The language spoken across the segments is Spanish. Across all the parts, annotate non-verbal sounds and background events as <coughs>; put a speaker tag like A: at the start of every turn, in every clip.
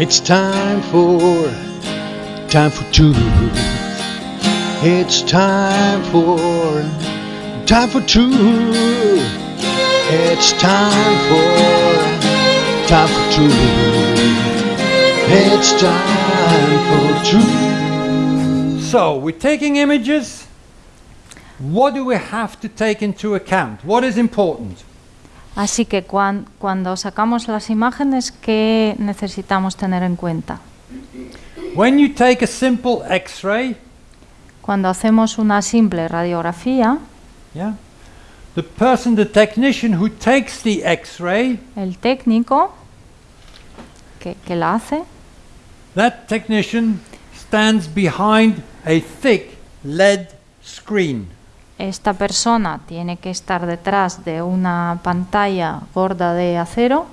A: It's time for, time for truth. It's time for, time for truth. It's time for, time for truth. It's time for truth.
B: So, we're taking images. What do we have to take into account? What is important?
C: Así que cuan- cuando sacamos las imágenes, ¿qué necesitamos tener en cuenta?
B: When you take a simple X-ray,
C: Cuando hacemos una simple radiografía,
B: yeah, the person, the technician who takes the X-ray,
C: el técnico que, que la hace
B: that technician stands behind a thick LED screen.
C: Esta persona tiene que estar detrás de una pantalla gorda de acero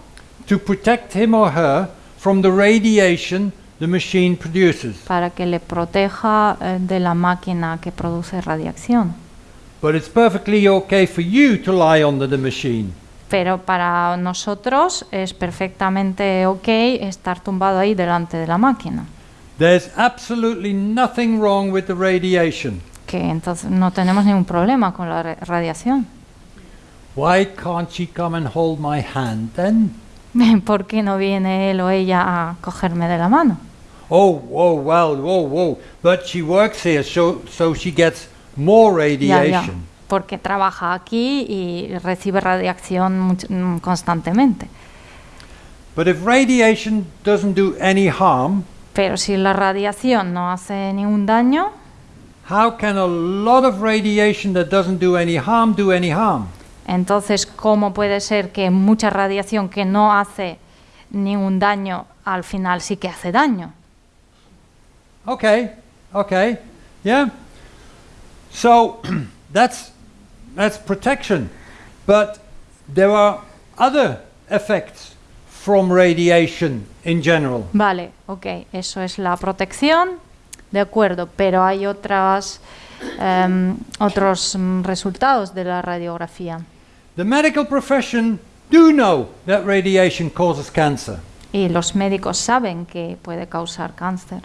B: to protect him or her from the radiation the machine produces.
C: para que le proteja eh, de la máquina que produce radiación.
B: But it's perfectly okay for you to lie under the machine.
C: Pero para nosotros es perfectamente ok estar tumbado ahí delante de la máquina.
B: There's absolutely nothing wrong with the radiation.
C: Que entonces no tenemos ningún problema con la radiación.
B: Why can't she come and hold my hand then? <laughs>
C: ¿Por qué no viene él o ella a cogerme de la mano?
B: Oh, oh, well, oh, oh, but she works here, so, so she gets more
C: Ya, ya,
B: radiation.
C: porque trabaja aquí y recibe radiación mm, constantemente.
B: But if radiation doesn't do any harm,
C: Pero si la radiación no hace ningún daño,
B: how can a lot of radiation that doesn't do any harm do any harm?
C: entonces ¿cómo puede ser que mucha radiación que no hace ningún daño al final sí que hace daño?
B: Okay, okay, yeah. So <clears throat> that's that's protection, but there are other effects from radiation in general.
C: Vale, ok, eso es la protección, de acuerdo, pero hay otras, em, otros mm, resultados de la radiografía.
B: The medical profession do know that radiation causes cancer,
C: Y los médicos saben que puede causar cáncer.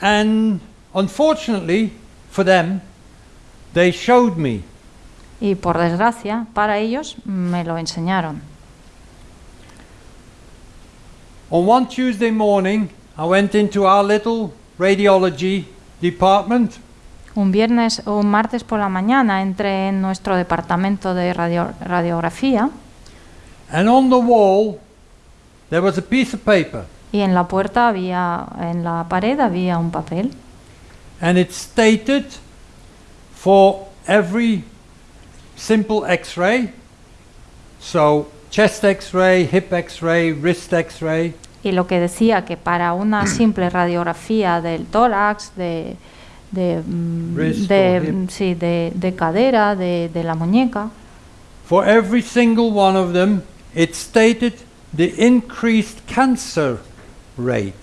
B: and unfortunately for them, they showed me
C: Y por desgracia, para ellos me lo enseñaron.
B: on one Tuesday morning. I went into our little radiology department.
C: Un viernes o un martes por la mañana entré en nuestro departamento de radio- radiografía.
B: And on the wall, there was a piece of paper,
C: y en la puerta había, en la pared había un papel.
B: And it stated for every simple x ray, so chest x ray, hip x ray, wrist x ray,
C: y lo que decía que para una <clears throat> simple radiografía del tórax, de, de, mm, de, mm, sí, de, de cadera, de, de la muñeca,
B: for every single one of them, it stated the increased cancer rate.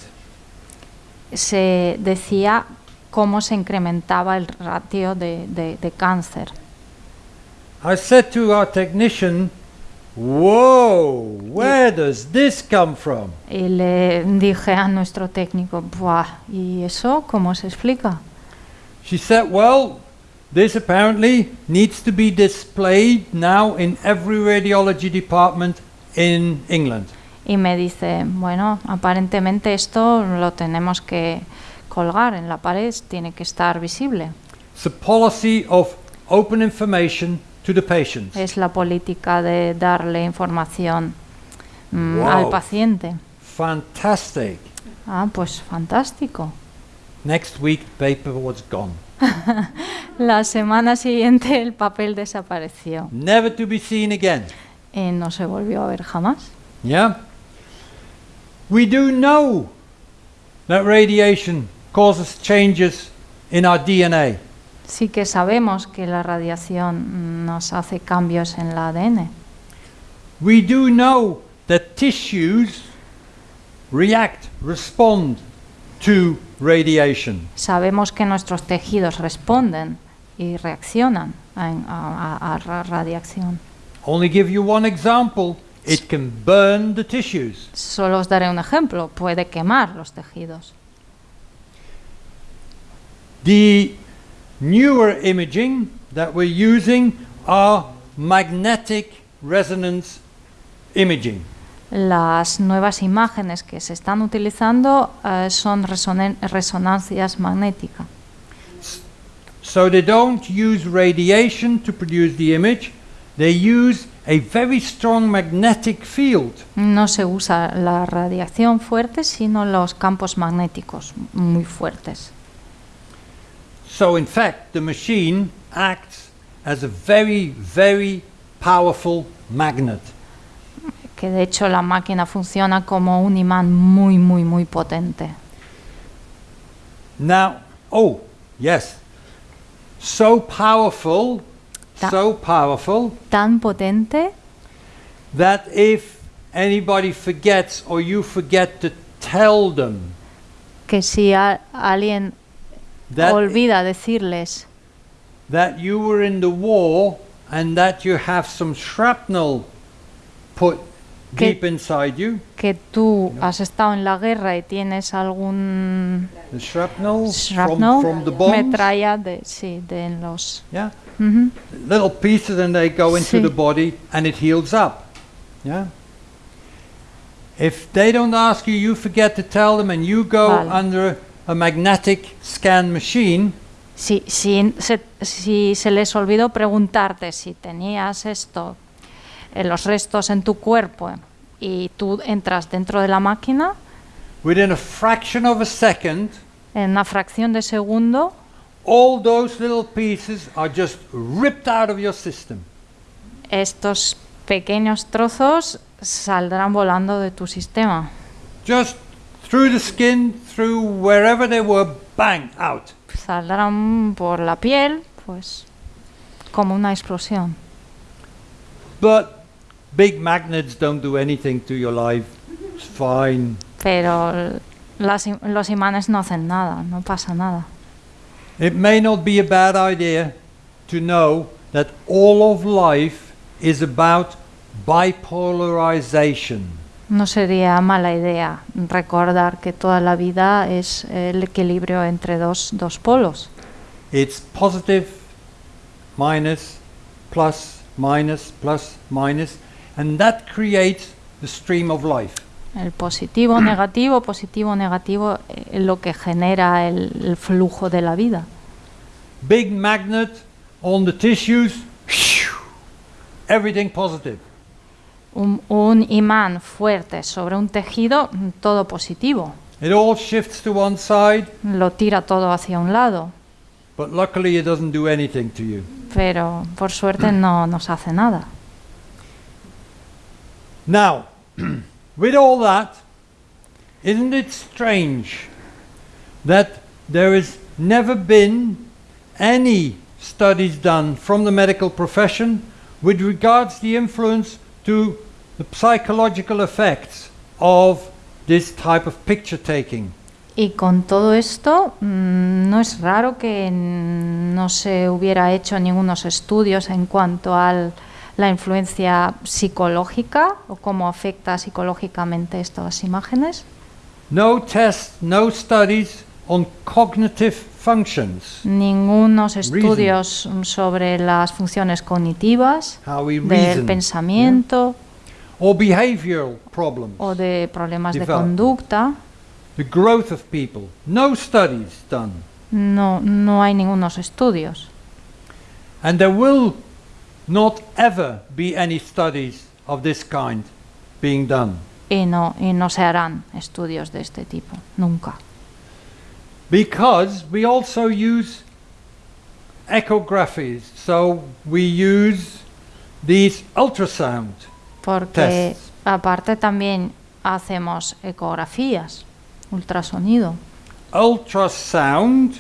C: se decía cómo se incrementaba el ratio de, de- de cáncer.
B: I said to our technician, Whoa, where does this come from?
C: Y le dije a nuestro técnico, Buah, ¿y eso cómo se explica?
B: She said, Well, this apparently needs to be displayed now in every radiology department in England.
C: Y me dice, bueno, aparentemente esto lo tenemos que colgar en la pared, tiene que estar visible.
B: It's a policy of open information to the patients.
C: Es la política de darle información mm,
B: Wow.
C: al paciente.
B: Fantastic.
C: Ah, pues fantástico.
B: Next week, paper was gone. <laughs>
C: La semana siguiente el papel desapareció
B: Never to be seen again.
C: y no se volvió a ver jamás.
B: Yeah? We do know that radiation causes changes in our DNA.
C: Sí que sabemos que la radiación nos hace cambios en el ADN.
B: We do know that tissues react, respond to radiation.
C: Sabemos que nuestros tejidos responden y reaccionan a, a- a- a ra- radiación.
B: Only give you one example. it can burn the tissues.
C: Solo os daré un ejemplo, puede quemar los tejidos.
B: The newer imaging that we're using are magnetic resonance imaging.
C: Las nuevas imágenes que se están utilizando eh, son resonancias magnéticas.
B: So they don't use radiation to produce the image, they use a very strong magnetic field.
C: No se usa la radiación fuerte, sino los campos magnéticos muy fuertes.
B: So in fact, the machine acts as a very, very powerful magnet.
C: Que de hecho la máquina funciona como un imán muy, muy, muy potente.
B: Now, oh, yes. So powerful,
C: Ta-
B: so powerful
C: Tan potente
B: that if anybody forgets or you forget to tell them
C: que si alguien
B: that,
C: olvida decirles
B: that you were in the war and that you have some shrapnel put
C: Que-
B: deep inside you,
C: que tú has estado en la guerra y tienes algún
B: the shrapnel,
C: shrapnel,
B: from, from the bombs,
C: metralla de, sí, de en los...
B: yeah,
C: Ujú.
B: little pieces and they go into
C: Sí.
B: the body and it heals up. Yeah. If they don't ask you, you forget to tell them and you go
C: Vale.
B: under a magnetic scan machine,
C: Si, si, se, si se les olvidó preguntarte si tenías esto, eh, los restos en tu cuerpo y tú entras dentro de la máquina,
B: within a fraction of a second,
C: en una fracción de segundo,
B: all those little pieces are just ripped out of your system.
C: estos pequeños trozos saldrán volando de tu sistema.
B: Just through the skin, through wherever they were, bang, out.
C: Saldrán por la piel, pues como una explosión.
B: But big magnets don't do anything to your life. It's fine.
C: Pero las los imanes no hacen nada, no pasa nada.
B: It may not be a bad idea to know that all of life is about bipolarization.
C: No sería mala idea recordar que toda la vida es el equilibrio entre dos, dos polos.
B: It's positive, minus, plus, minus, plus, minus, and that creates the stream of life.
C: El positivo, negativo, positivo, negativo, eh, lo que genera el, el flujo de la vida.
B: Big magnet on the tissues, everything positive.
C: Un, un imán fuerte sobre un tejido, todo positivo.
B: It all shifts to one side,
C: Lo tira todo hacia un lado,
B: but luckily it doesn't do anything to you.
C: pero por suerte no nos hace nada.
B: Now, <clears throat> with all that, isn't it strange that there has never been any studies done from the medical profession with regards the influence to the psychological effects of this type of picture taking?
C: Y con todo esto, mm, no es raro que no se hubiera hecho ningunos estudios en cuanto a la influencia psicológica o cómo afecta psicológicamente estas imágenes.
B: No tests, no studies on cognitive functions,
C: Ningunos estudios mm, sobre las funciones cognitivas,
B: we
C: del
B: reason,
C: pensamiento
B: or behavioral problems.
C: o de problemas de conducta.
B: the growth of people. No studies done.
C: No, no hay ningunos estudios.
B: And there will not ever be any studies of this kind being done.
C: Y no, y no se harán estudios de este tipo, nunca.
B: Because we also use echographies. So we use these ultrasound
C: Porque
B: tests.
C: aparte también hacemos ecografías, ultrasonido.
B: Ultrasound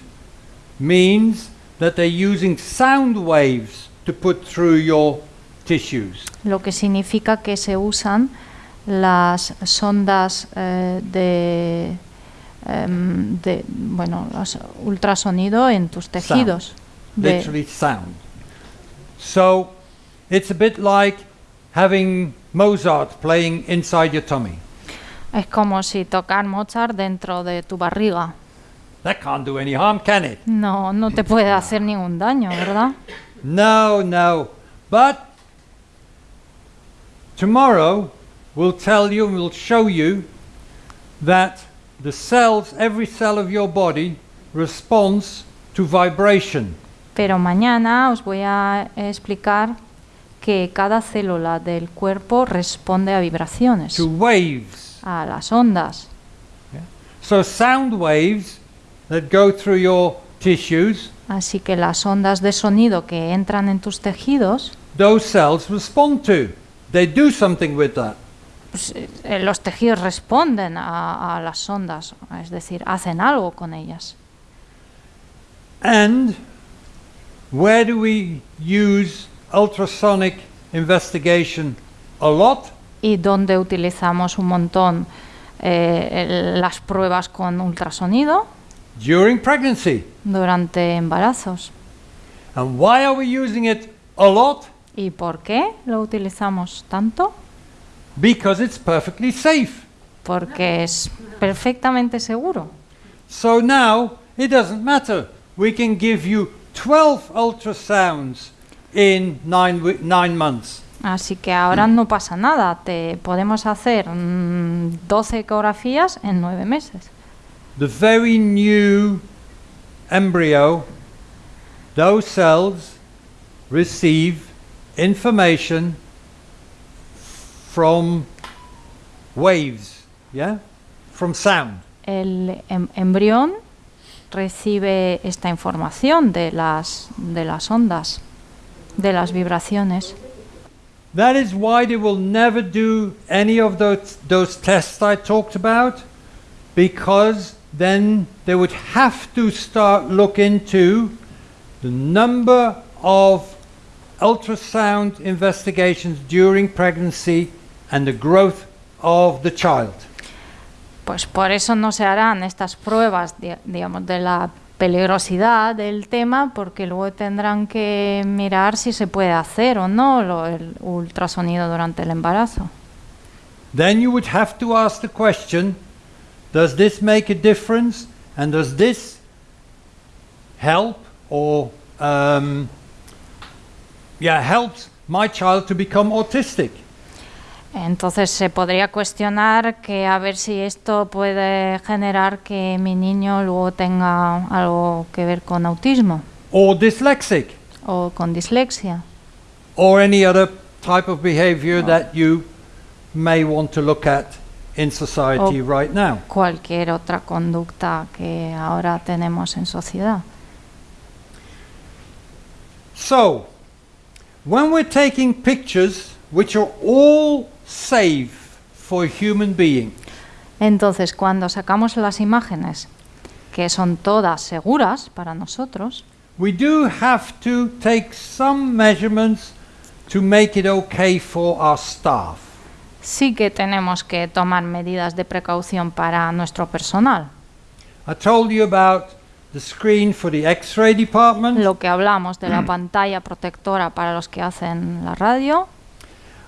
B: means that they're using sound waves to put through your tissues.
C: Lo que significa que se usan las sondas eh, de, em, de, bueno, las ultrasonido en tus tejidos. de-
B: literally sound. So it's a bit like having Mozart playing inside your tummy.
C: Es como si tocar Mozart dentro de tu barriga.
B: That can't do any harm, can it?
C: No, no te puede hacer ningún daño, ¿verdad?
B: No, no. But tomorrow we'll tell you and we'll show you that the cells, every cell of your body, responds to vibration.
C: Pero mañana os voy a explicar que cada célula del cuerpo responde a vibraciones,
B: to waves.
C: a las ondas.
B: So sound waves that go through your tissues,
C: Así que las ondas de sonido que entran en tus tejidos,
B: those cells respond to. They do something with that.
C: Pues, eh, los tejidos responden a, a las ondas, es decir, hacen algo con ellas.
B: And where do we use ultrasonic investigation a lot?
C: Y donde utilizamos un montón eh, las pruebas con ultrasonido
B: During pregnancy.
C: durante embarazos.
B: And why are we using it a lot?
C: ¿Y por qué lo utilizamos tanto?
B: Because it's perfectly safe.
C: Porque es perfectamente seguro.
B: So now it doesn't matter. We can give you 12 ultrasounds in nine, nine months.
C: Así que ahora no pasa nada. Te podemos hacer mm, 12 ecografías en 9 meses.
B: The very new embryo, those cells receive information from waves, yeah? From sound.
C: El em- embrión recibe esta información de las, de las ondas, de las vibraciones.
B: That is why they will never do any of those, those tests I talked about, because then they would have to start look into the number of ultrasound investigations during pregnancy and the growth of the child.
C: Pues por eso no se harán estas pruebas, di- digamos, de la peligrosidad del tema, porque luego tendrán que mirar si se puede hacer o no lo- el ultrasonido durante el embarazo.
B: Then you would have to ask the question Does this make a difference? And does this help or, um, yeah, helps my child to become autistic?
C: Entonces se podría cuestionar que a ver si esto puede generar que mi niño luego tenga algo que ver con autismo
B: Or dyslexic?
C: o con dislexia
B: Or any other type of behavior that you may want to look at in society
C: Oh.
B: right now?
C: cualquier otra conducta que ahora tenemos en sociedad.
B: So, when we're taking pictures which are all safe for human being,
C: Entonces, cuando sacamos las imágenes, que son todas seguras para nosotros,
B: we do have to take some measurements to make it okay for our staff.
C: sí que tenemos que tomar medidas de precaución para nuestro personal.
B: I told you about the screen for the X-ray department,
C: Lo que hablamos de la pantalla protectora para los que hacen la radio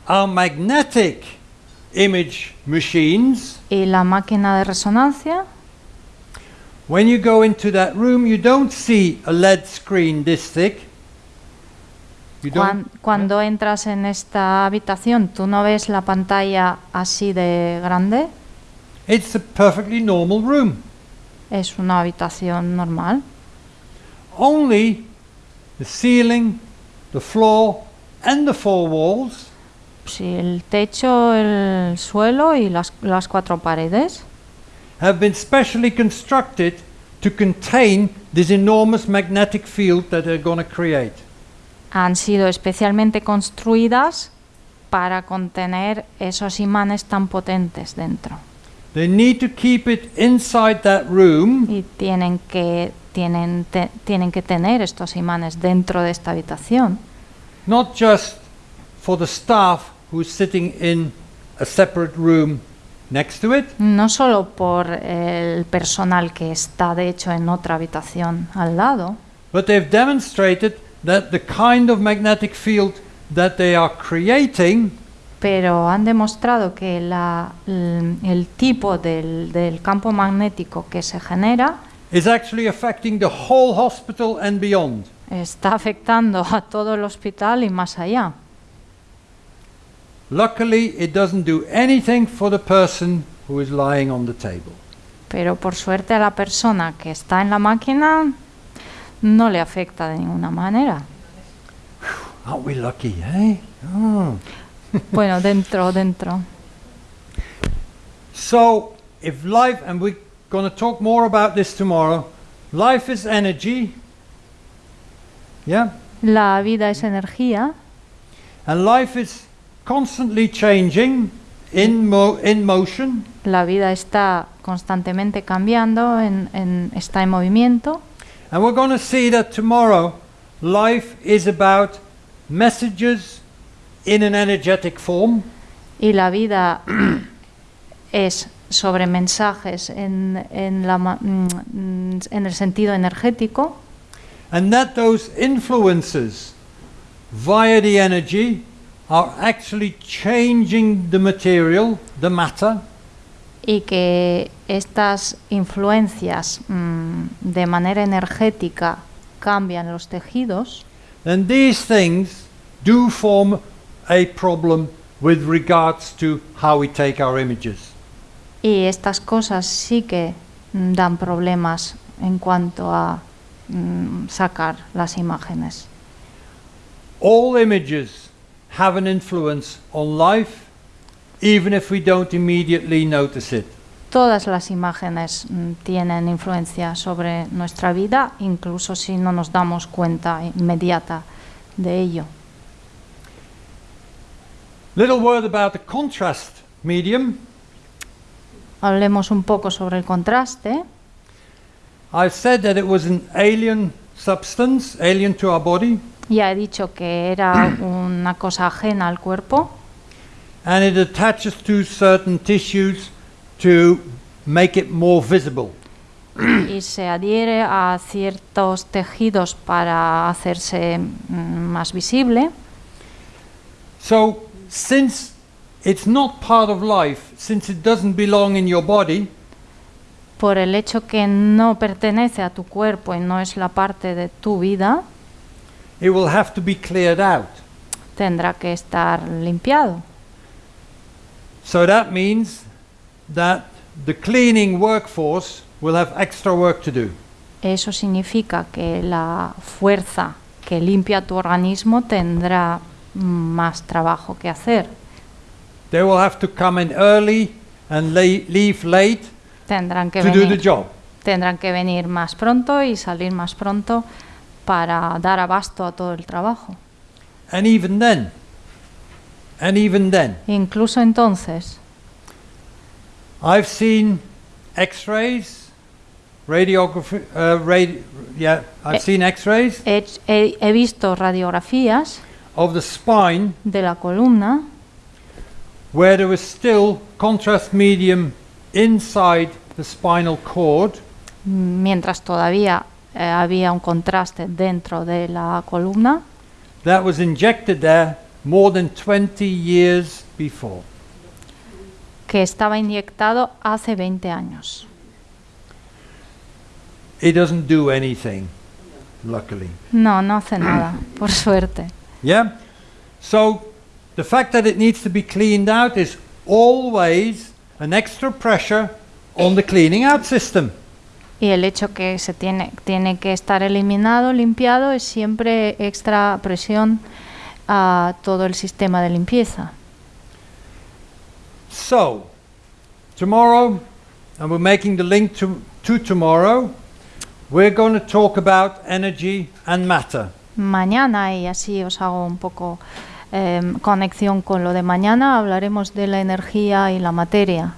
B: our magnetic image machines.
C: y la máquina de resonancia.
B: When you go into that room, you don't see a LED screen this thick. You don't.
C: cuando entras en esta habitación, tú no ves la pantalla así de grande.
B: It's a perfectly normal room.
C: Es una habitación normal.
B: Only the ceiling, the floor, and the four walls
C: Sí, el techo, el suelo y las, las cuatro paredes
B: have been specially constructed to contain this enormous magnetic field that they're going to create.
C: han sido especialmente construidas para contener esos imanes tan potentes dentro.
B: They need to keep it inside that room
C: Y tienen que, tienen, te- tienen que tener estos imanes dentro de esta habitación.
B: not just for the staff who's sitting in a separate room next to it,
C: No solo por el personal que está de hecho en otra habitación al lado,
B: but they've demonstrated that the kind of magnetic field that they are creating
C: pero han demostrado que la- el, el tipo del, del campo magnético que se genera
B: is actually affecting the whole hospital and beyond.
C: está afectando a todo el hospital y más allá.
B: Luckily, it doesn't do anything for the person who is lying on the table.
C: Pero por suerte a la persona que está en la máquina no le afecta de ninguna manera.
B: Aren't we lucky, eh? Oh. <laughs>
C: Bueno, dentro, dentro.
B: So, if life, and we're going to talk more about this tomorrow, life is energy, yeah?
C: La vida es energía
B: And life is constantly changing in, mo- in motion.
C: La vida está constantemente cambiando, en- en- está en movimiento
B: And we're going to see that tomorrow life is about messages in an energetic form.
C: y la vida <clears throat> es sobre mensajes en, en la mm, en el sentido energético
B: And that those influences via the energy are actually changing the material, the matter,
C: y que estas influencias mm, de manera energética cambian los tejidos,
B: then these things do form a problem with regards to how we take our images.
C: y estas cosas sí que mm, dan problemas en cuanto a mm, sacar las imágenes.
B: All images have an influence on life, even if we don't immediately notice it.
C: Todas las imágenes mm, tienen influencia sobre nuestra vida, incluso si no nos damos cuenta inmediata de ello.
B: Little word about the contrast medium.
C: Hablemos un poco sobre el contraste.
B: I've said that it was an alien substance, alien to our body,
C: Ya he dicho que era <coughs> una cosa ajena al cuerpo
B: and it attaches to certain tissues to make it more visible. <coughs>
C: y se adhiere a ciertos tejidos para hacerse mm, más visible.
B: So, since it's not part of life, since it doesn't belong in your body,
C: Por el hecho que no pertenece a tu cuerpo y no es la parte de tu vida,
B: it will have to be cleared out.
C: tendrá que estar limpiado.
B: So that means that the cleaning workforce will have extra work to do.
C: Eso significa que la fuerza que limpia tu organismo tendrá más trabajo que hacer.
B: They will have to come in early and leave late
C: Tendrán que,
B: to do the job.
C: tendrán que venir más pronto y salir más pronto para dar abasto a todo el trabajo.
B: And even then, and even then,
C: Incluso entonces,
B: I've seen X-rays, radiography. Uh, radi- yeah, I've
C: Eh.
B: seen X-rays
C: he, he- he visto radiografías
B: of the spine
C: de la columna
B: where there was still contrast medium inside the spinal cord,
C: mientras todavía eh, había un contraste dentro de la columna
B: that was injected there more than 20 years before.
C: que estaba inyectado hace 20 años.
B: It doesn't do anything, luckily.
C: No, no hace nada, <clears throat> por suerte.
B: Yeah? So the fact that it needs to be cleaned out is always an extra pressure on the cleaning out system.
C: Y el hecho que se tiene, tiene que estar eliminado, limpiado, es siempre extra presión a todo el sistema de limpieza.
B: So, tomorrow, and we're making the link to, to tomorrow, we're going to talk about energy and matter.
C: Mañana, y así os hago un poco em, conexión con lo de mañana, hablaremos de la energía y la materia.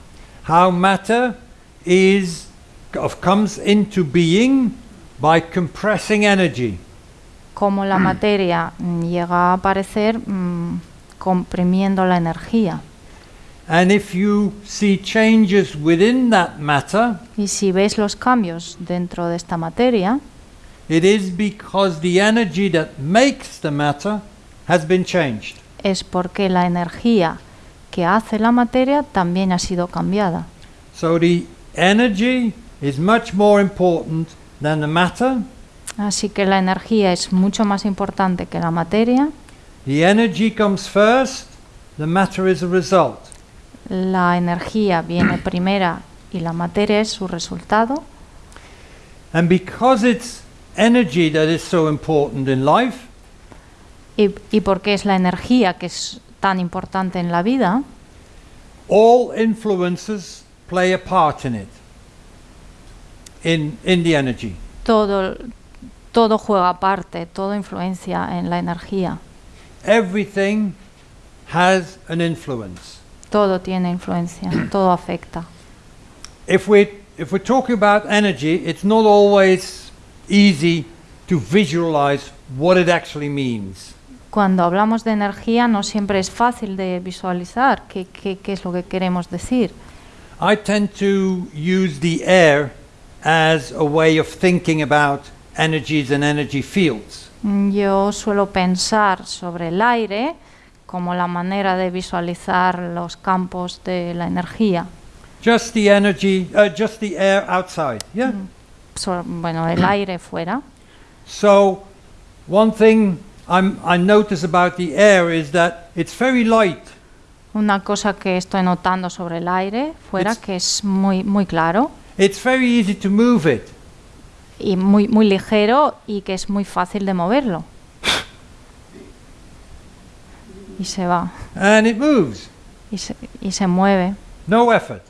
B: How matter is of comes into being by compressing energy.
C: Cómo la materia llega a aparecer mm, comprimiendo la energía.
B: And if you see changes within that matter,
C: Y si veis los cambios dentro de esta materia,
B: it is because the energy that makes the matter has been changed.
C: es porque la energía que hace la materia también ha sido cambiada.
B: So the energy is much more important than the matter.
C: Así que la energía es mucho más importante que la materia.
B: The energy comes first, the matter is a result.
C: La energía viene <clears throat> primera y la materia es su resultado.
B: And because it's energy that is so important in life,
C: Y, y porque es la energía que es tan importante en la vida,
B: all influences play a part in it. In, in the energy.
C: todo, todo juega parte, todo influencia en la energía.
B: Everything has an influence.
C: Todo tiene influencia, <clears throat> todo afecta.
B: If we if we're talking about energy, it's not always easy to visualize what it actually means.
C: Cuando hablamos de energía no siempre es fácil de visualizar qué, qué- qué es lo que queremos decir.
B: I tend to use the air as a way of thinking about energies and energy fields.
C: Mm, Yo suelo pensar sobre el aire como la manera de visualizar los campos de la energía.
B: Just the energy, uh, just the air outside. Yeah.
C: So- bueno, el <clears throat> aire fuera.
B: So, one thing I'm, I notice about the air is that it's very light.
C: Una cosa que estoy notando sobre el aire fuera
B: It's-
C: que es muy, muy claro
B: It's very easy to move it.
C: y muy, muy ligero y que es muy fácil de moverlo. Y se va,
B: And it moves.
C: y se, y se mueve
B: No effort.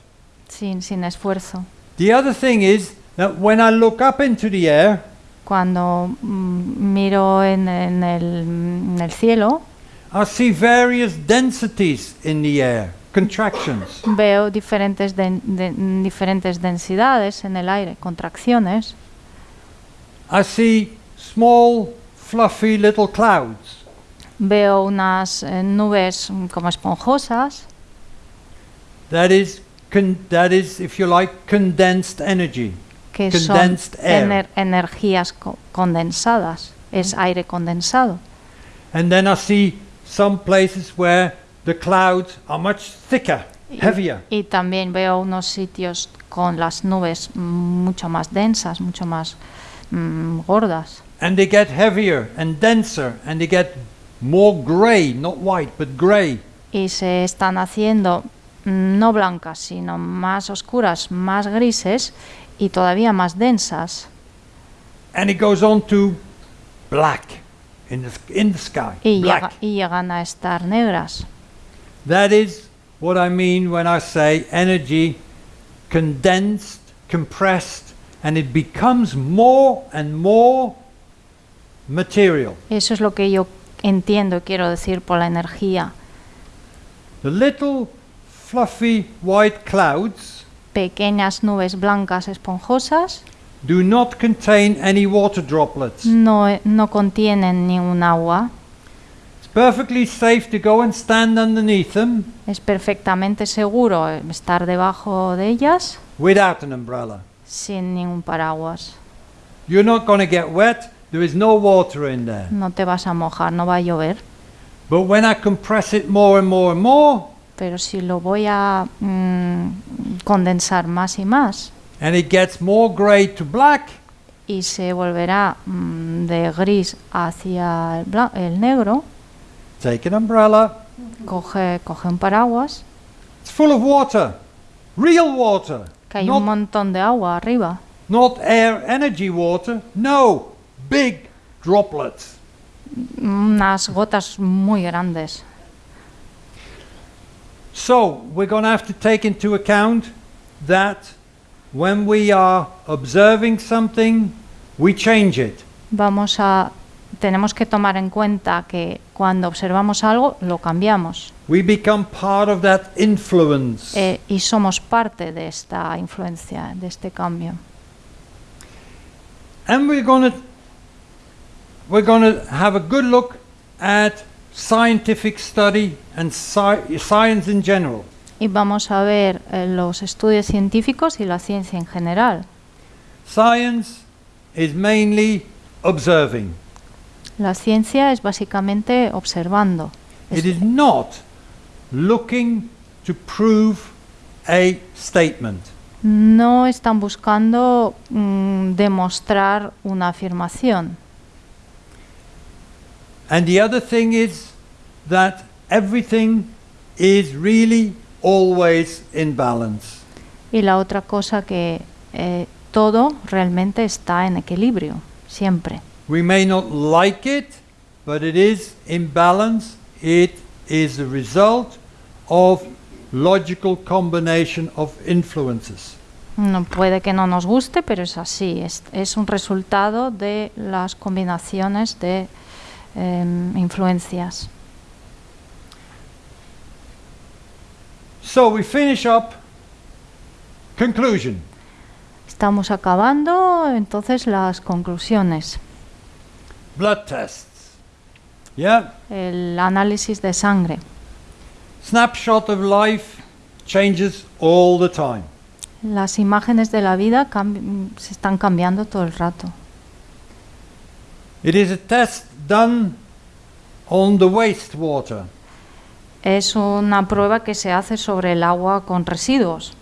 C: sin, sin esfuerzo.
B: The other thing is that when I look up into the air,
C: Cuando mm, miro en, en el, en el cielo,
B: I see various densities in the air, contractions.
C: veo diferentes, de- diferentes densidades en el aire, contracciones.
B: I see small, fluffy little clouds.
C: Veo unas eh, nubes mm, como esponjosas,
B: That is, that is, if you like, condensed energy.
C: que son
B: Condensed air.
C: ener- energías co- condensadas, es aire condensado.
B: And then I see some places where the clouds are much thicker,
C: Y-
B: heavier.
C: Y también veo unos sitios con las nubes mucho más densas, mucho más mm, gordas.
B: And they get heavier and denser, and they get more grey, not white, but grey.
C: Y se están haciendo mm, no blancas, sino más oscuras, más grises y todavía más densas.
B: And it goes on to black in the, sk- in the sky.
C: Y,
B: black.
C: llega- y llegan a estar negras.
B: That is what I mean when I say energy condensed, compressed, and it becomes more and more material.
C: Eso es lo que yo entiendo quiero decir por la energía.
B: The little fluffy white clouds
C: Pequeñas nubes blancas esponjosas
B: do not contain any water droplets.
C: no, no contienen ningún agua.
B: Perfectly safe to go and stand underneath them
C: Es perfectamente seguro estar debajo de ellas
B: without an umbrella.
C: sin ningún paraguas.
B: You're not going to get wet. There is no water in there.
C: No te vas a mojar, no va a llover.
B: But when I compress it more and more and more,
C: Pero si lo voy a mm, condensar más y más
B: and it gets more grey to black,
C: y se volverá mm, de gris hacia el, bla- el negro,
B: take an umbrella.
C: coge, coge un paraguas,
B: It's full of water, real water,
C: que hay un
B: not,
C: montón de agua arriba.
B: not air energy water. No, big droplets.
C: Unas gotas muy grandes.
B: So we're going to have to take into account that when we are observing something, we change it.
C: Vamos a tenemos que tomar en cuenta que cuando observamos algo lo cambiamos
B: We become part of that influence.
C: eh, y somos parte de esta influencia, de este cambio.
B: And we're going we're to have a good look at scientific study and sci- science in general.
C: Y vamos a ver eh, los estudios científicos y la ciencia en general.
B: Science is mainly observing.
C: La ciencia es básicamente observando.
B: It
C: Es-
B: is not looking to prove a statement.
C: No están buscando mm, demostrar una afirmación.
B: And the other thing is that everything is really always in balance.
C: Y la otra cosa que eh, todo realmente está en equilibrio, siempre.
B: We may not like it, but it is in balance. It is the result of logical combination of influences.
C: No puede que no nos guste, pero es así. Es, es un resultado de las combinaciones de em, influencias.
B: So we finish up. Conclusion.
C: Estamos acabando entonces las conclusiones.
B: Blood tests. Yeah.
C: El análisis de sangre.
B: Snapshot of life changes all the time.
C: Las imágenes de la vida se están cambiando todo el rato.
B: It is a test done on the wastewater.
C: Es una prueba que se hace sobre el agua con residuos.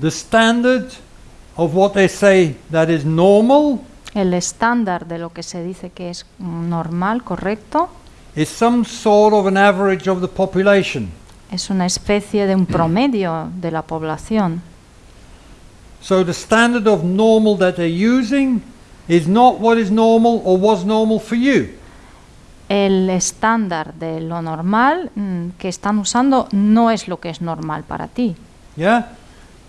B: The standard of what they say that is normal
C: El estándar de lo que se dice que es mm, normal, correcto,
B: is some sort of an average of the population.
C: es una especie de un promedio de la población.
B: So the standard of normal that they're using is not what is normal or was normal for you.
C: El estándar de lo normal mm, que están usando no es lo que es normal para ti.
B: Yeah?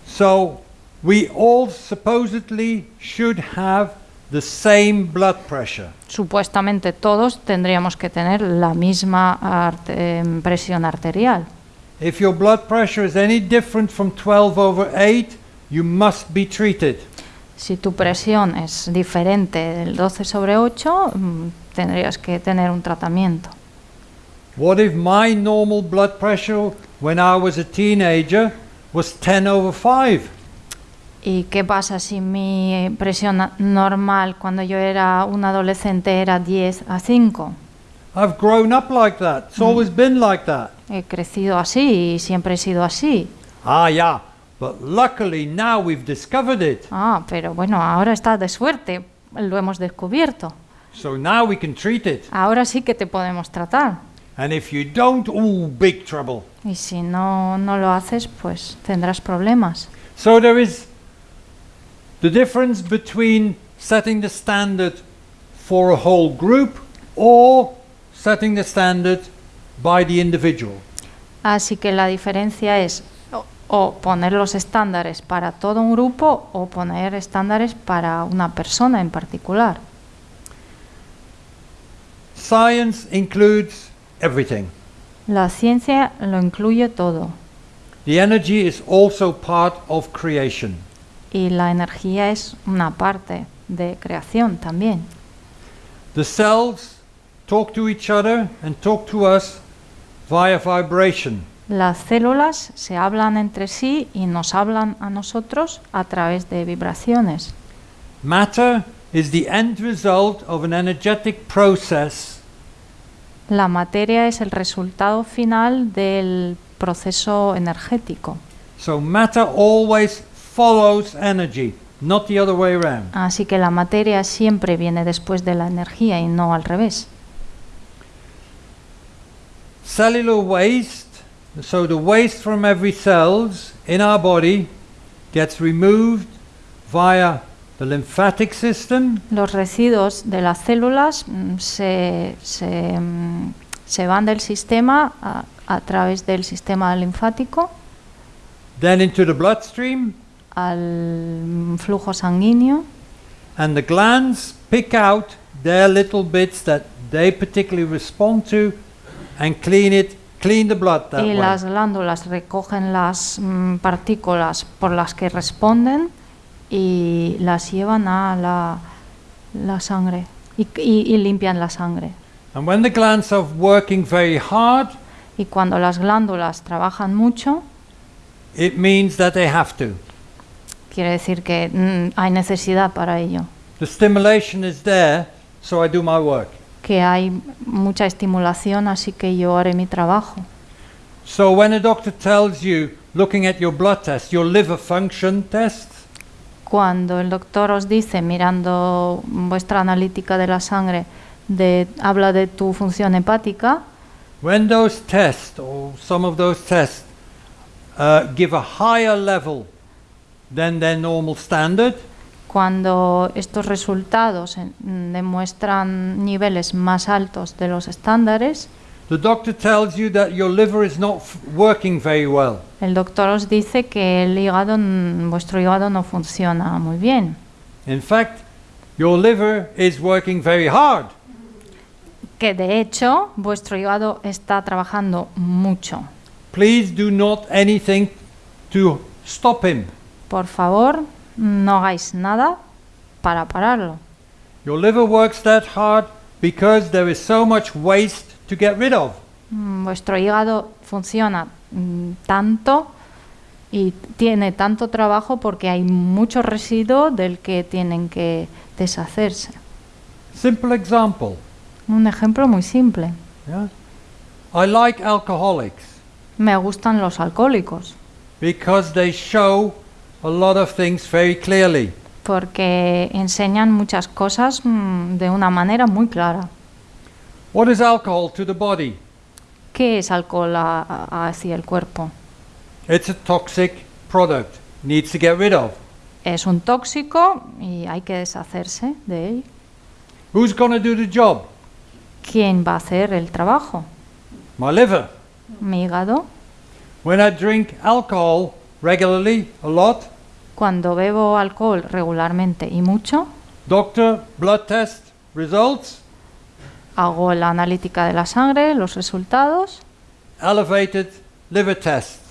B: So we all supposedly should have the same blood pressure.
C: Supuestamente todos tendríamos que tener la misma arte- em, presión arterial.
B: If your blood pressure is any different from 12 over 8, you must be treated.
C: Si tu presión es diferente del 12 sobre 8, mm, tendrías que tener un tratamiento.
B: What if my normal blood pressure when I was a teenager was 10 over 5?
C: ¿Y qué pasa si mi presión normal cuando yo era un adolescente era 10 a 5?
B: I've grown up like that. It's always been like that.
C: He crecido así y siempre he sido así.
B: Ah, yeah. But luckily now we've discovered it.
C: Ah, pero bueno, ahora está de suerte, lo hemos descubierto.
B: So now we can treat it.
C: Ahora sí que te podemos tratar.
B: And if you don't, ooh, big trouble.
C: Y si no, no lo haces, pues tendrás problemas.
B: So there is the difference between setting the standard for a whole group or setting the standard by the individual.
C: Así que la diferencia es o, poner los estándares para todo un grupo o poner estándares para una persona en particular.
B: Science includes everything.
C: La ciencia lo incluye todo
B: The energy is also part of creation.
C: Y la energía es una parte de creación también.
B: The cells talk to each other and talk to us via vibration.
C: Las células se hablan entre sí y nos hablan a nosotros a través de vibraciones.
B: Matter is the end result of an energetic process
C: La materia es el resultado final del proceso energético.
B: So matter always follows energy, not the other way around.
C: Así que la materia siempre viene después de la energía y no al revés.
B: Cellular waste, so the waste from every cells in our body gets removed via the lymphatic system,
C: Los residuos de las células mm, se, se, mm, se van del sistema a, a través del sistema linfático
B: then into the bloodstream,
C: al flujo sanguíneo
B: and the glands pick out their little bits that they particularly respond to and clean it, clean the blood that
C: y
B: way.
C: las glándulas recogen las mm, partículas por las que responden y las llevan a la, la sangre y, y- y limpian la sangre.
B: And when the glands are working very hard,
C: Y cuando las glándulas trabajan mucho,
B: it means that they have to.
C: Quiere decir que mm, hay necesidad para ello,
B: The stimulation is there, so I do my work.
C: que hay mucha estimulación, así que yo haré mi trabajo.
B: So when a doctor tells you, looking at your blood test, your liver function test,
C: Cuando el doctor os dice, mirando vuestra analítica de la sangre, de, habla de tu función hepática,
B: when those tests or some of those tests uh, give a higher level than their normal standard,
C: cuando estos resultados en- demuestran niveles más altos de los estándares,
B: the doctor tells you that your liver is not working very well.
C: el doctor os dice que el hígado, vuestro hígado no funciona muy bien,
B: In fact, your liver is working very hard.
C: que de hecho vuestro hígado está trabajando mucho.
B: Please do not anything to stop him.
C: Por favor, no hagáis nada para pararlo.
B: Your liver works that hard because there is so much waste to get rid of.
C: Mm, Vuestro hígado funciona mm, tanto y tiene tanto trabajo porque hay mucho residuo del que tienen que deshacerse.
B: Simple example.
C: Un ejemplo muy simple.
B: Yeah? I like alcoholics
C: Me gustan los alcohólicos
B: because they show a lot of things very clearly.
C: porque enseñan muchas cosas mm, de una manera muy clara.
B: What is alcohol to the body?
C: ¿Qué es alcohol a- hacia el cuerpo?
B: It's a toxic product. Needs to get rid of.
C: Es un tóxico y hay que deshacerse de él.
B: Who's going to do the job?
C: ¿Quién va a hacer el trabajo?
B: My liver.
C: Mi hígado.
B: When I drink alcohol regularly, a lot,
C: Cuando bebo alcohol regularmente y mucho,
B: doctor, blood test, results,
C: hago la analítica de la sangre, los resultados,
B: elevated liver test.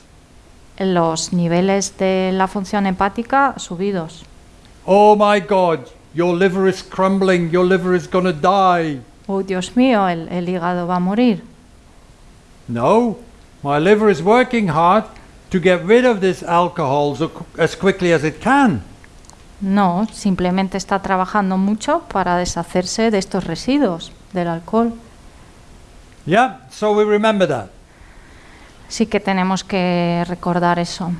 C: los niveles de la función hepática subidos.
B: Oh my God, your liver is crumbling, your liver is going to die.
C: Oh, Dios mío, el, el hígado va a morir.
B: No, my liver is working hard to get rid of this alcohol so, as quickly as it can.
C: No, simplemente está trabajando mucho para deshacerse de estos residuos del alcohol.
B: Yeah, so we remember that.
C: Sí que tenemos que recordar eso.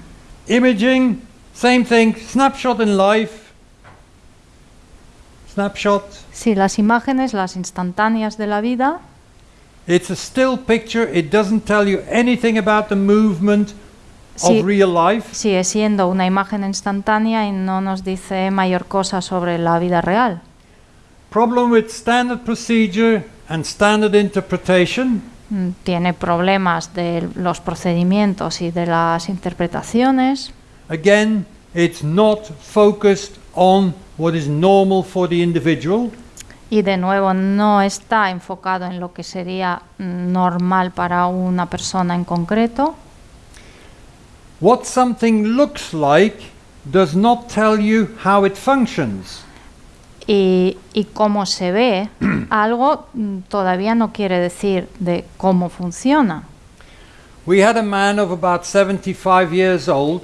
B: Imaging, same thing, snapshot in life. Snapshot,
C: Sí, las imágenes, las instantáneas de la vida,
B: it's a still picture, it doesn't tell you anything about the movement
C: Sí.
B: of real life.
C: sigue siendo una imagen instantánea y no nos dice mayor cosa sobre la vida real.
B: Problem with standard procedure and standard interpretation.
C: Mm, Tiene problemas de los procedimientos y de las interpretaciones.
B: Again, it's not focused on what is normal for the individual.
C: Y de nuevo no está enfocado en lo que sería normal para una persona en concreto.
B: What something looks like does not tell you how it functions.
C: Y, y cómo se ve <clears throat> algo mm, todavía no quiere decir de cómo funciona.
B: We had a man of about 75 years old,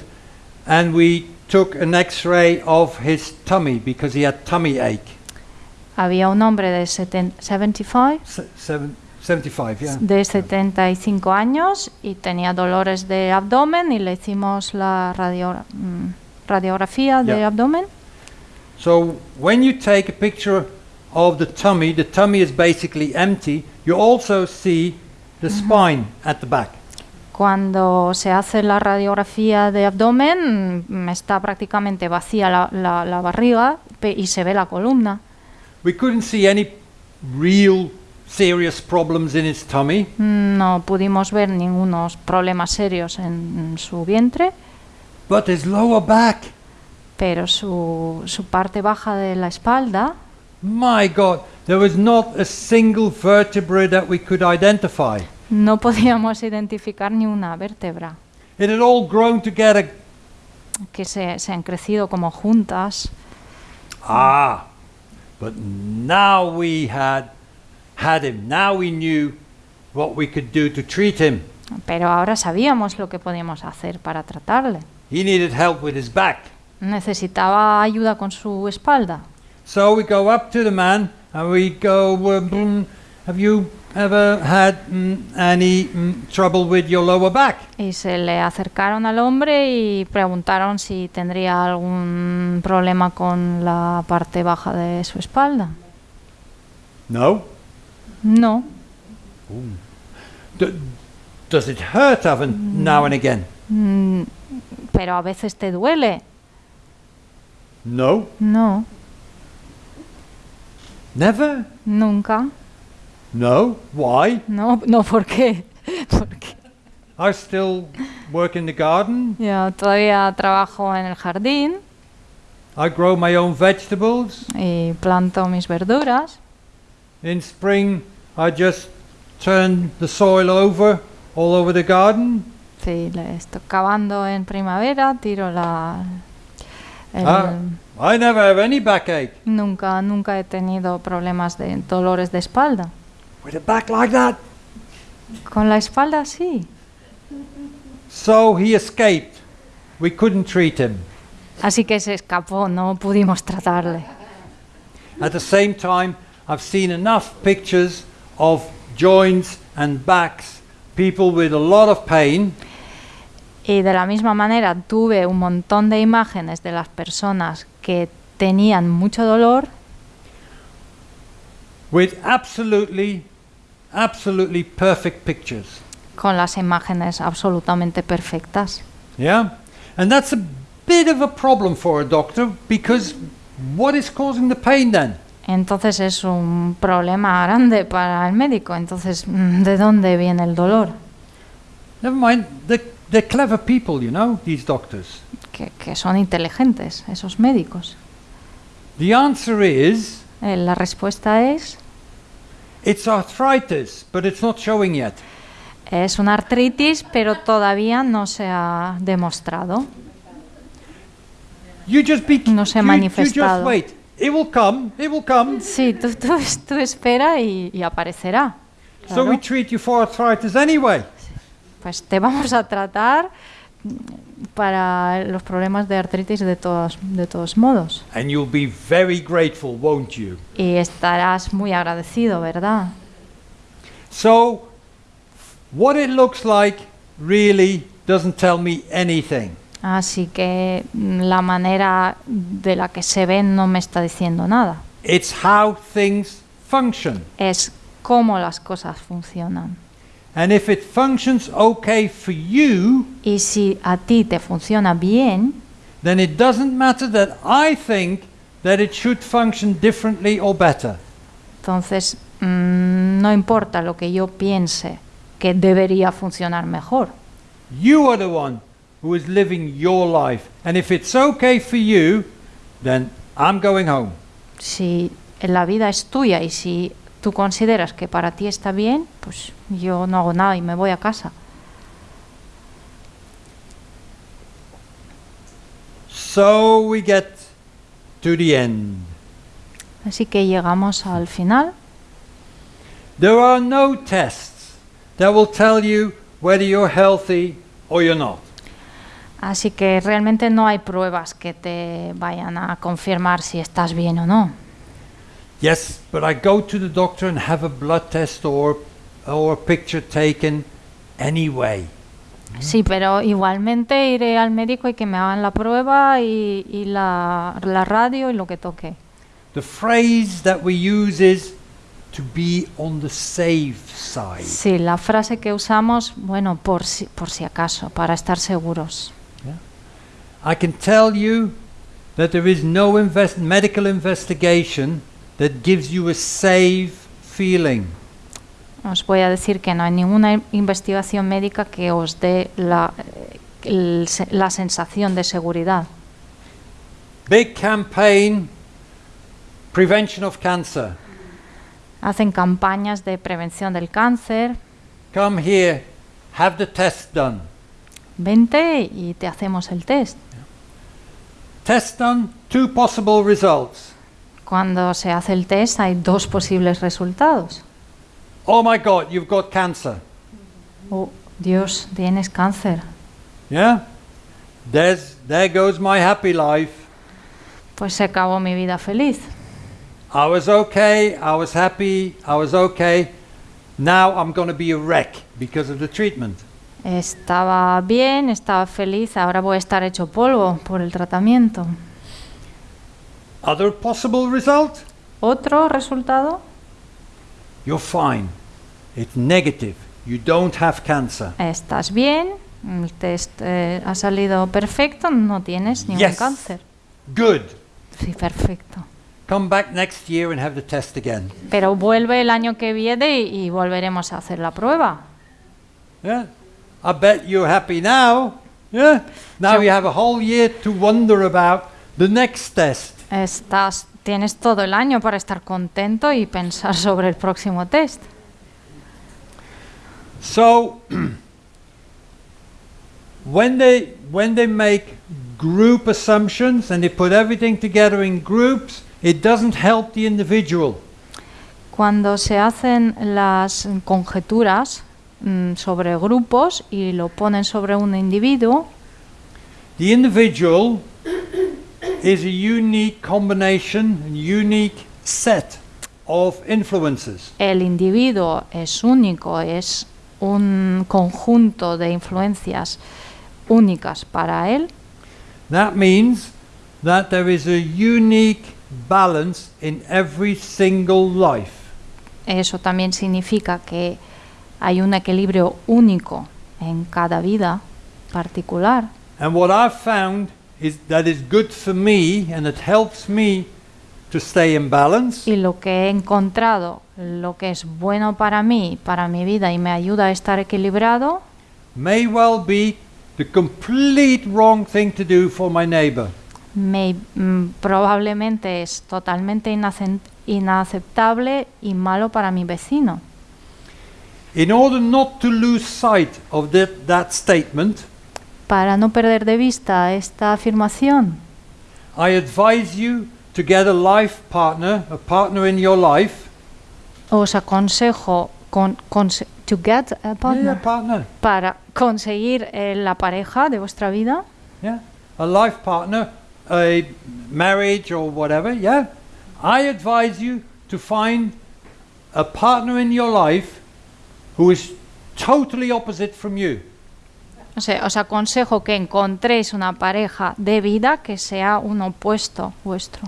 B: and we took an x ray of his tummy because he had tummy ache.
C: Había un hombre de seten- 75,
B: Se- seven, 75, yeah.
C: de 75 años y tenía dolores de abdomen y le hicimos la radio- mm, radiografía de
B: Yeah.
C: abdomen.
B: So when you take a picture of the tummy, the tummy is basically empty. You also see the spine at the back.
C: Cuando se hace la radiografía de abdomen, mm, está prácticamente vacía la, la- la barriga y se ve la columna.
B: We couldn't see any real serious problems in his tummy,
C: Mm, No pudimos ver ningunos problemas serios en, en su vientre,
B: but his lower back,
C: pero su, su parte baja de la espalda,
B: my God, there was not a single vertebra that we could identify.
C: no podíamos identificar ni una vértebra,
B: It had all grown together.
C: que se, se han crecido como juntas.
B: Ah, but now we had had him. Now we knew what we could do to treat him.
C: Pero ahora sabíamos lo que podíamos hacer para tratarle.
B: He needed help with his back.
C: Necesitaba ayuda con su espalda.
B: So we go up to the man and we go, um, "Hmm, Have you ever had mm, any mm, trouble with your lower back?
C: Y se le acercaron al hombre y preguntaron si tendría algún problema con la parte baja de su espalda.
B: No.
C: No.
B: Does it hurt ever now and again?
C: Mm, pero a veces te duele.
B: No.
C: No,
B: Never?
C: nunca.
B: No. Why?
C: No, no, ¿por qué? <laughs> Porque
B: I still work in the garden.
C: yo todavía trabajo en el jardín
B: I grow my own vegetables.
C: y planto mis verduras.
B: In spring, I just turn the soil over all over the garden.
C: Sí, estoy cavando en primavera, tiro la... el-
B: Ah. I never have any backache.
C: Nunca, nunca he tenido problemas de dolores de espalda.
B: With a back like that.
C: Con la espalda sí.
B: So he escaped. We couldn't treat him.
C: Así que se escapó, no pudimos tratarle.
B: At the same time, I've seen enough pictures of joints and backs, people with a lot of pain,
C: Y de la misma manera tuve un montón de imágenes de las personas que tenían mucho dolor
B: with absolutely, absolutely perfect pictures.
C: con las imágenes absolutamente perfectas.
B: Yeah? And that's a bit of a problem for a doctor because what is causing the pain then?
C: Entonces es un problema grande para el médico. Entonces, mm, ¿de dónde viene el dolor?
B: Never mind, they're, they're clever people, you know, these doctors.
C: Que, que son inteligentes, esos médicos.
B: The answer is
C: Eh, la respuesta es,
B: it's arthritis, but it's not showing yet.
C: es una artritis, pero todavía no se ha demostrado.
B: You just be
C: No se ha
B: you, you just
C: manifestado.
B: wait. It will come, it will come.
C: Sí, tú, tú, tú espera y, y aparecerá.
B: So
C: Claro.
B: we treat you for arthritis anyway.
C: Pues te vamos a tratar para los problemas de artritis de todos, de todos modos.
B: And you'll be very grateful, won't you?
C: Y estarás muy agradecido, ¿verdad?
B: So, what it looks like really doesn't tell me anything.
C: Así que mm, la manera de la que se ven no me está diciendo nada.
B: It's how things function.
C: Es cómo las cosas funcionan.
B: And if it functions okay for you,
C: Y si a ti te funciona bien,
B: then it doesn't matter that I think that it should function differently or better.
C: entonces mm, no importa lo que yo piense que debería funcionar mejor.
B: You are the one who is living your life. And if it's okay for you, then I'm going home.
C: Si la vida es tuya y si tú consideras que para ti está bien, pues yo no hago nada y me voy a casa.
B: So we get to the end.
C: Así que llegamos al final.
B: There are no tests that will tell you whether you're healthy or you're not.
C: Así que realmente no hay pruebas que te vayan a confirmar si estás bien o no.
B: Yes, but I go to the doctor and have a blood test or or a picture taken anyway.
C: Sí, pero igualmente iré al médico y que me hagan la prueba y, y la, la radio y lo que toque.
B: The phrase that we use is to be on the safe side.
C: Sí, la frase que usamos, bueno, por si, por si acaso, para estar seguros.
B: I can tell you that there is no invest- medical investigation that gives you a safe feeling.
C: Os voy a decir que no hay ninguna in- investigación médica que os dé la, el la sensación de seguridad.
B: Big campaign prevention of cancer.
C: Hacen campañas de prevención del cáncer.
B: Come here, have the test done.
C: Vente y te hacemos el test.
B: Test done, two possible results.
C: Cuando se hace el test hay dos posibles resultados.
B: Oh my God, you've got cancer.
C: Oh, Dios, tienes cáncer.
B: Yeah? There's, there goes my happy life.
C: Pues se acabó mi vida feliz.
B: I was okay, I was happy, I was okay. now I'm going to be a wreck because of the treatment.
C: Estaba bien, estaba feliz, ahora voy a estar hecho polvo por el tratamiento.
B: Other possible result?
C: Otro resultado,
B: You're fine. It's negative. You don't have cancer.
C: estás bien, el test eh, ha salido perfecto, no tienes ningún
B: Yes.
C: cáncer.
B: Good.
C: Sí, perfecto.
B: Come back next year and have the test again.
C: Pero vuelve el año que viene y, y volveremos a hacer la prueba.
B: Yeah. I bet you're happy now. Yeah. Now
C: So-
B: you have a whole year to wonder about the next test.
C: Estás, tienes todo el año para estar contento y pensar sobre el próximo test.
B: So <clears throat> when they when they make group assumptions and they put everything together in groups, it doesn't help the individual.
C: Cuando se hacen las conjeturas mm, sobre grupos y lo ponen sobre un individuo,
B: The individual is a unique combination, a unique set of influences.
C: el individuo es único, es un conjunto de influencias únicas para él.
B: That means that there is a unique balance in every single life.
C: Eso también significa que hay un equilibrio único en cada vida particular.
B: And what I've found is that is good for me and it helps me to stay in balance
C: Y lo que he encontrado, lo que es bueno para mí, para mi vida y me ayuda a estar equilibrado,
B: may well be the complete wrong thing to do for my neighbor.
C: me, mm, probablemente es totalmente inaceptable y malo para mi vecino.
B: In order not to lose sight of that, that statement,
C: Para no perder de vista esta afirmación,
B: I advise you to get a life partner, a partner in your life.
C: os aconsejo con, conse- to get a partner,
B: Yeah, partner.
C: para conseguir eh, la pareja de vuestra vida,
B: Yeah. A life partner, a marriage or whatever, yeah. I advise you to find a partner in your life who is totally opposite from you.
C: O sea, os aconsejo que encontréis una pareja de vida que sea un opuesto vuestro.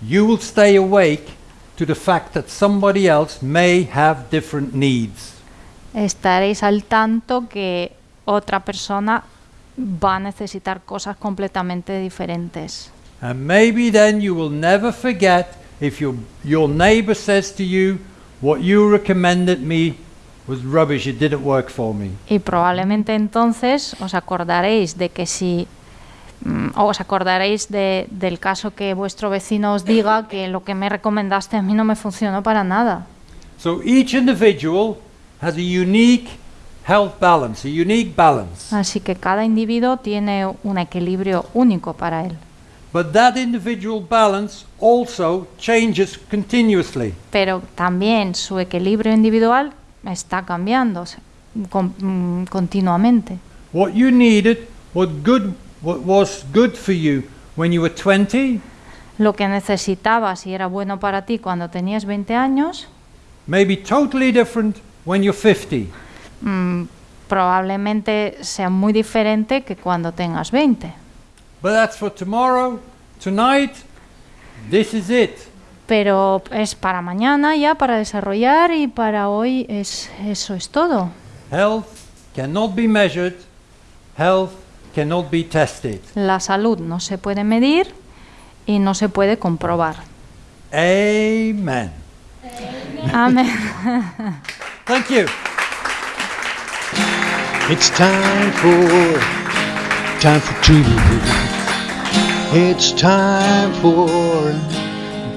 B: You will stay awake to the fact that somebody else may have different needs.
C: Estaréis al tanto que otra persona va a necesitar cosas completamente diferentes.
B: And maybe then you will never forget if your, your neighbor says to you, What you recommended me was rubbish, it didn't work for me.
C: Y probablemente entonces os acordaréis de que si mm, os acordaréis de- del caso que vuestro vecino os diga que lo que me recomendaste a mí no me funcionó para nada.
B: So each individual has a unique health balance, a unique balance.
C: Así que cada individuo tiene un equilibrio único para él.
B: But that individual balance also changes continuously.
C: Pero también su equilibrio individual está cambiando con- mm, continuamente.
B: What you needed, what good what was good for you when you were 20,
C: Lo que necesitabas y era bueno para ti cuando tenías 20 años,
B: may be totally different when you're 50.
C: mm, probablemente sea muy diferente que cuando tengas 20.
B: But that's for tomorrow. Tonight, this is it.
C: Pero es para mañana ya, para desarrollar y para hoy es, eso es todo.
B: Health cannot be measured, health cannot be tested.
C: La salud no se puede medir y no se puede comprobar.
B: Amen.
C: Amén. <laughs>
B: Thank you.
A: It's time for time for two. It's time for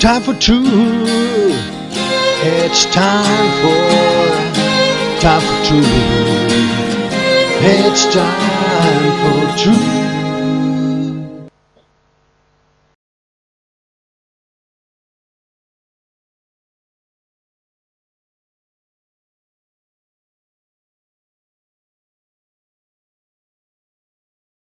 A: time for two. It's time for time for two. It's time for two.